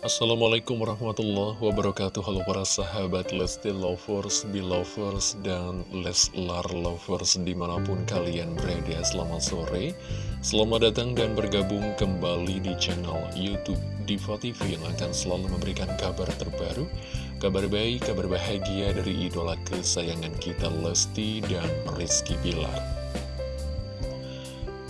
Assalamualaikum warahmatullahi wabarakatuh. Halo para sahabat Lesti Lovers, Belovers, dan Leslar Lovers di mana pun kalian berada. Selamat sore, selamat datang dan bergabung kembali di channel Youtube Diva TV Yang akan selalu memberikan kabar terbaru Kabar baik, kabar bahagia dari idola kesayangan kita Lesti dan Rizky Bilar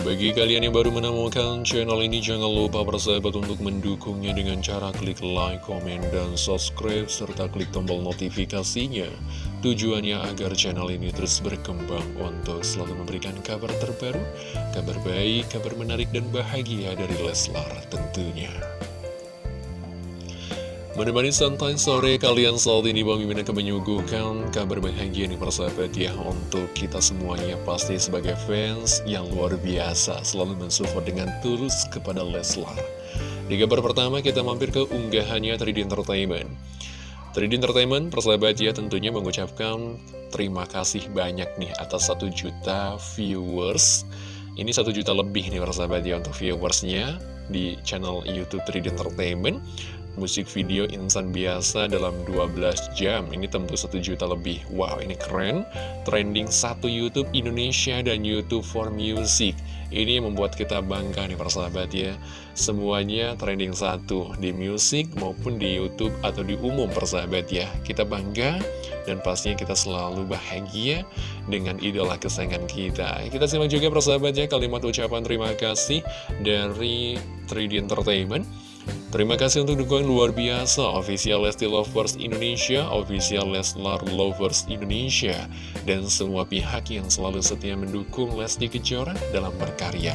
bagi kalian yang baru menemukan channel ini, jangan lupa persahabat untuk mendukungnya dengan cara klik like, komen, dan subscribe, serta klik tombol notifikasinya. Tujuannya agar channel ini terus berkembang untuk selalu memberikan kabar terbaru, kabar baik, kabar menarik, dan bahagia dari Leslar tentunya. Menemani santai sore kalian saat ini Bang Mimin akan menyuguhkan kabar bahagia nih persahabat ya Untuk kita semuanya pasti sebagai fans yang luar biasa. Selalu mensupport dengan tulus kepada Leslar. Di kabar pertama kita mampir ke unggahannya 3D Entertainment. 3D Entertainment persahabat ya tentunya mengucapkan terima kasih banyak nih atas 1 juta viewers. Ini 1 juta lebih nih persahabat ya untuk viewersnya di channel Youtube 3D Entertainment musik video insan biasa dalam 12 jam. Ini tentu 1 juta lebih. Wow ini keren. Trending satu Youtube Indonesia dan Youtube for Music. Ini membuat kita bangga nih persahabat ya. Semuanya trending satu Di musik maupun di Youtube atau di umum persahabat ya. Kita bangga dan pastinya kita selalu bahagia dengan idola kesayangan kita. Kita simak juga persahabat ya kalimat ucapan terima kasih dari 3D Entertainment Terima kasih untuk dukungan luar biasa. Official Lesti Lovers Indonesia, Official Leslar Lovers Indonesia Dan semua pihak yang selalu setia mendukung Lesti Kejora dalam berkarya.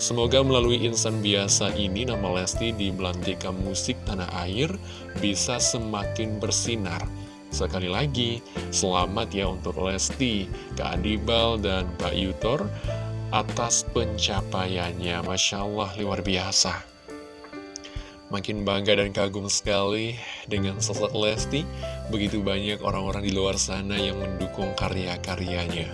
Semoga melalui insan biasa ini nama Lesti di Belantika Musik Tanah Air bisa semakin bersinar. Sekali lagi, selamat ya untuk Lesti, Kak Adibal, dan Pak Yutor atas pencapaiannya. Masya Allah luar biasa Makin bangga dan kagum sekali dengan sosok Lesti. Begitu banyak orang-orang di luar sana yang mendukung karya-karyanya.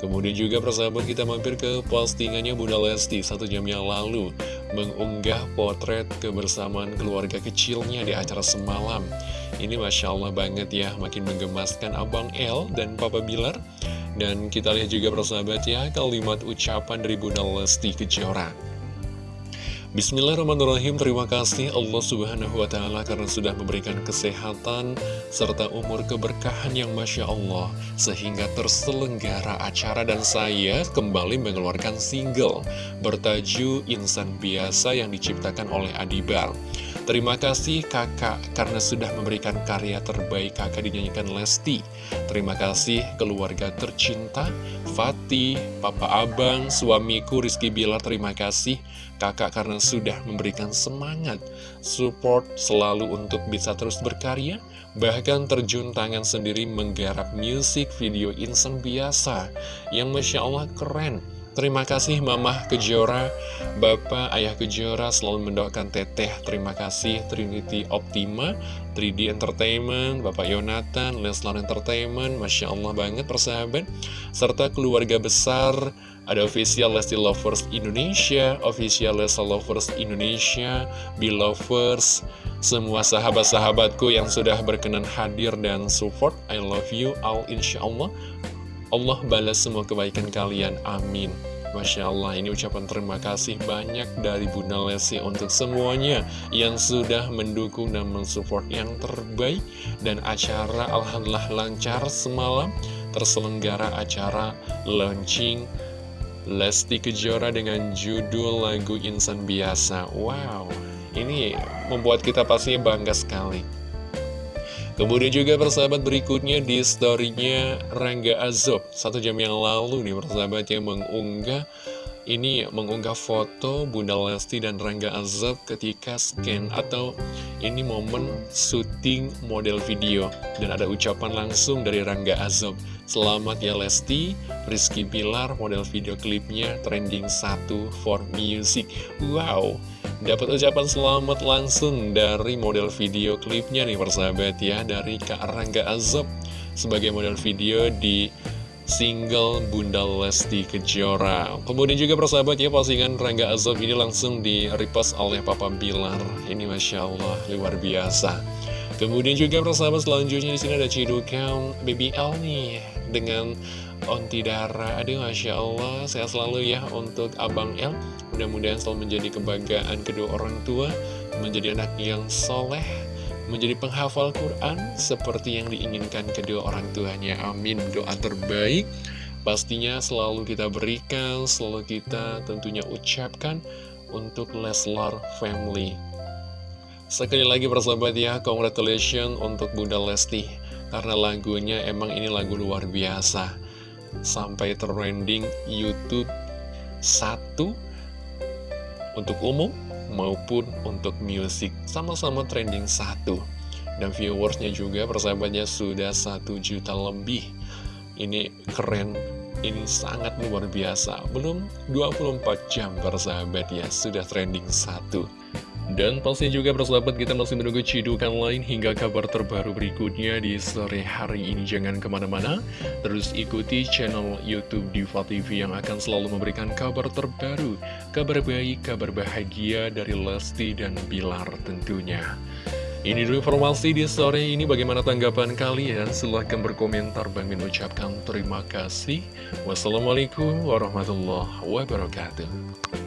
Kemudian juga persahabat kita mampir ke postingannya Bunda Lesti. Satu jam yang lalu Mengunggah potret kebersamaan keluarga kecilnya di acara semalam. Ini Masya Allah banget ya makin menggemaskan Abang El dan Papa Bilar. Dan kita lihat juga persahabat ya kalimat ucapan dari Bunda Lesti Kejora Bismillahirrahmanirrahim. Terima kasih Allah subhanahu wa ta'ala Karena sudah memberikan kesehatan Serta umur keberkahan yang Masya Allah Sehingga terselenggara acara Dan saya kembali mengeluarkan single Bertajuk Insan Biasa Yang diciptakan oleh Adibar Terima kasih kakak karena sudah memberikan karya terbaik kakak dinyanyikan Lesti. Terima kasih keluarga tercinta Fatih, Papa Abang, suamiku Rizky Bilar terima kasih. Kakak karena sudah memberikan semangat Support selalu untuk bisa terus berkarya Bahkan terjun tangan sendiri menggarap musik video insan biasa. Yang Masya Allah keren Terima kasih Mama Kejora, Bapak Ayah Kejora selalu mendoakan Teteh. Terima kasih Trinity Optima, 3D Entertainment, Bapak Yonatan, Leslar Entertainment, Masya Allah banget persahabat. Serta keluarga besar, ada official Lesti Lovers Indonesia, official Lesti Lovers Indonesia, Belovers, semua sahabat-sahabatku yang sudah berkenan hadir dan support. I love you all insya Allah. Allah balas semua kebaikan kalian, amin Masya Allah, ini ucapan terima kasih banyak dari Bunda Lesti untuk semuanya yang sudah mendukung dan mensupport yang terbaik. Dan acara Alhamdulillah lancar semalam, terselenggara acara launching Lesti Kejora dengan judul lagu Insan Biasa. Wow, ini membuat kita pastinya bangga sekali. Kemudian juga persahabat berikutnya di storynya Rangga Azob. Satu jam yang lalu nih persahabat yang mengunggah Ini mengunggah foto Bunda Lesti dan Rangga Azob ketika scan Atau ini momen syuting model video. Dan ada ucapan langsung dari Rangga Azob. Selamat ya Lesti, Rizky Pilar model video klipnya trending 1 for music. Wow Dapat ucapan selamat langsung dari model video klipnya nih persahabat ya Dari Kak Rangga Azob. Sebagai model video di single Bunda Lesti Kejora. Kemudian juga persahabat ya postingan Rangga Azob ini langsung di repost oleh Papa Bilar. Ini Masya Allah luar biasa. Kemudian juga persahabat selanjutnya di sini ada cidukan BBL nih dengan Onti Dara Aduh Masya Allah sehat selalu ya untuk Abang El Mudah-mudahan selalu menjadi kebanggaan kedua orang tua Menjadi anak yang soleh menjadi penghafal Quran seperti yang diinginkan kedua orang tuanya. Amin. Doa terbaik pastinya selalu kita berikan, selalu kita tentunya ucapkan untuk Leslar Family. Sekali lagi persahabat ya, congratulations untuk Bunda Lesti. Karena lagunya emang ini lagu luar biasa. Sampai trending Youtube satu untuk umum maupun untuk musik sama-sama trending satu. Dan viewersnya juga persahabatnya sudah satu juta lebih. Ini keren. Ini sangat luar biasa. Belum 24 jam persahabat ya. Sudah trending satu dan pasti juga persahabat kita masih menunggu cidukan lain hingga kabar terbaru berikutnya di sore hari ini. Jangan ke mana-mana, terus ikuti channel Youtube Diva TV yang akan selalu memberikan kabar terbaru, kabar baik, kabar bahagia dari Lesti dan Bilar tentunya. Ini dulu informasi di sore ini bagaimana tanggapan kalian? Silahkan berkomentar Bang Min ucapkan terima kasih. Wassalamualaikum warahmatullahi wabarakatuh.